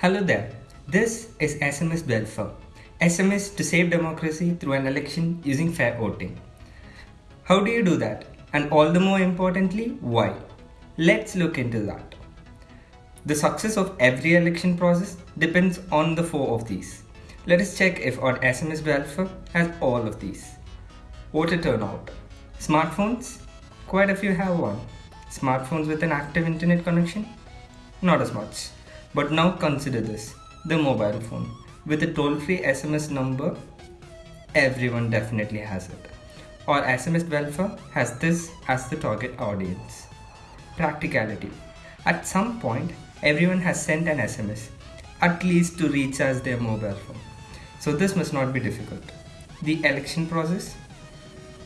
Hello there. This is SMS Welfare. SMS to save democracy through an election using fair voting. How do you do that? And all the more importantly, why? Let's look into that. The success of every election process depends on the four of these. Let us check if our SMS Welfare has all of these. Voter turnout. Smartphones? Quite a few have one. Smartphones with an active internet connection? Not as much. But now consider this the mobile phone. With a toll free SMS number, everyone definitely has it. Or SMS Welfare has this as the target audience. Practicality. At some point, everyone has sent an SMS, at least to recharge their mobile phone. So this must not be difficult. The election process?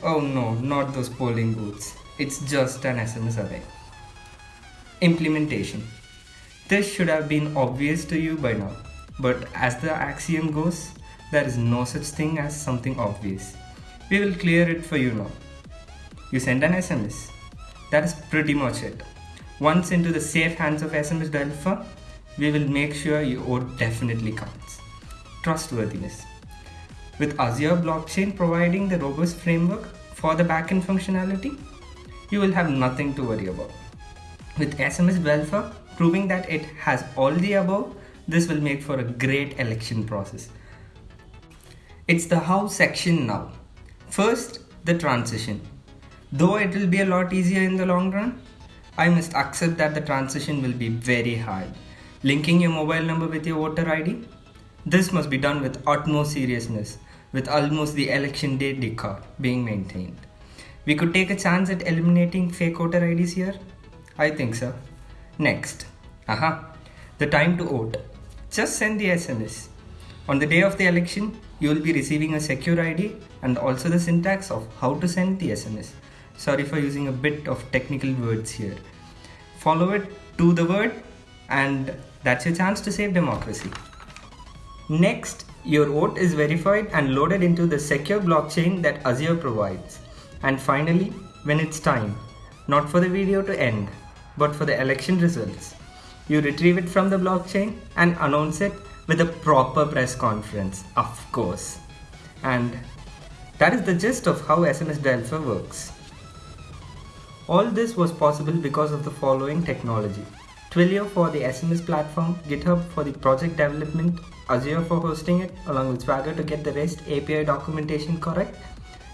Oh no, not those polling booths. It's just an SMS away. Implementation. This should have been obvious to you by now, but as the axiom goes, there is no such thing as something obvious. We will clear it for you now. You send an SMS. That is pretty much it. Once into the safe hands of SMS Welfare, we will make sure your vote definitely counts. Trustworthiness. With Azure blockchain providing the robust framework for the backend functionality, you will have nothing to worry about. With SMS Welfare proving that it has all the above, this will make for a great election process. It's the how section now. First, the transition. Though it will be a lot easier in the long run, I must accept that the transition will be very hard. Linking your mobile number with your voter ID? This must be done with utmost seriousness, with almost the election day decor being maintained. We could take a chance at eliminating fake voter IDs here? I think so. Next, aha, the time to vote. Just send the SMS. On the day of the election, you will be receiving a secure ID and also the syntax of how to send the SMS. Sorry for using a bit of technical words here. Follow it to the word, and that's your chance to save democracy. Next, your vote is verified and loaded into the secure blockchain that Azure provides. And finally, when it's time, not for the video to end, but for the election results, you retrieve it from the blockchain and announce it with a proper press conference, of course. And that is the gist of how SMS Welfare works. All this was possible because of the following technology. Twilio for the SMS platform, GitHub for the project development, Azure for hosting it, along with Swagger to get the REST API documentation correct,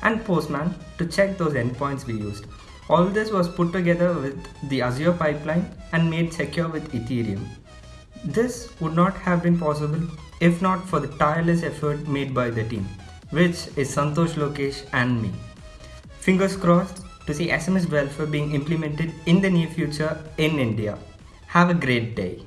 and Postman to check those endpoints we used. All this was put together with the Azure pipeline and made secure with Ethereum. This would not have been possible if not for the tireless effort made by the team, which is Santosh Lokesh and me. Fingers crossed to see SMS welfare being implemented in the near future in India. Have a great day.